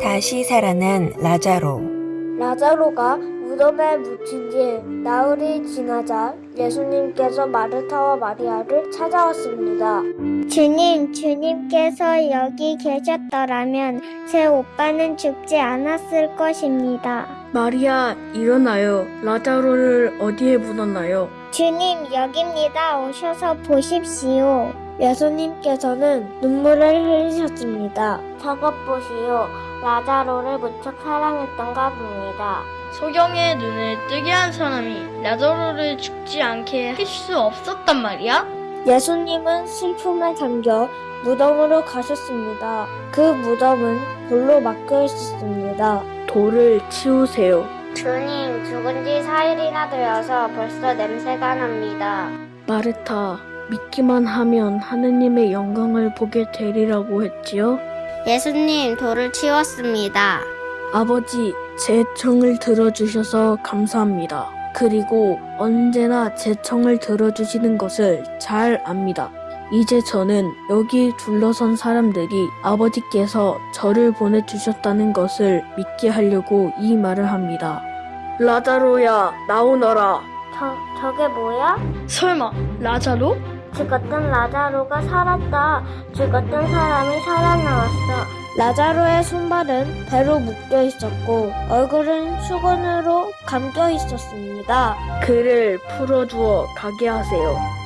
다시 살아난 라자로. 라자로가 무덤에 묻힌 뒤 나흘이 지나자 예수님께서 마르타와 마리아를 찾아왔습니다. 주님, 주님께서 여기 계셨더라면 제 오빠는 죽지 않았을 것입니다. 마리아, 일어나요. 라자로를 어디에 묻었나요? 주님, 여기입니다. 오셔서 보십시오. 예수님께서는 눈물을 흘리셨습니다. 저것 보시오. 라자로를 무척 사랑했던가 봅니다. 소경의 눈을 뜨게 한 사람이 라자로를 죽지 않게 할 수 없었단 말이야? 예수님은 슬픔에 잠겨 무덤으로 가셨습니다. 그 무덤은 돌로 막혀 있었습니다. 돌을 치우세요. 주님, 죽은 지 4일이나 되어서 벌써 냄새가 납니다. 마르타, 믿기만 하면 하느님의 영광을 보게 되리라고 했지요? 예수님, 돌을 치웠습니다. 아버지, 제 청을 들어주셔서 감사합니다. 그리고 언제나 제 청을 들어주시는 것을 잘 압니다. 이제 저는 여기 둘러선 사람들이 아버지께서 저를 보내주셨다는 것을 믿게 하려고 이 말을 합니다. 라자로야, 나오너라. 저, 저게 뭐야? 설마 라자로? 죽었던 라자로가 살았다. 죽었던 사람이 살아나왔어. 라자로의 손발은 배로 묶여 있었고 얼굴은 수건으로 감겨 있었습니다. 그를 풀어주어 가게 하세요.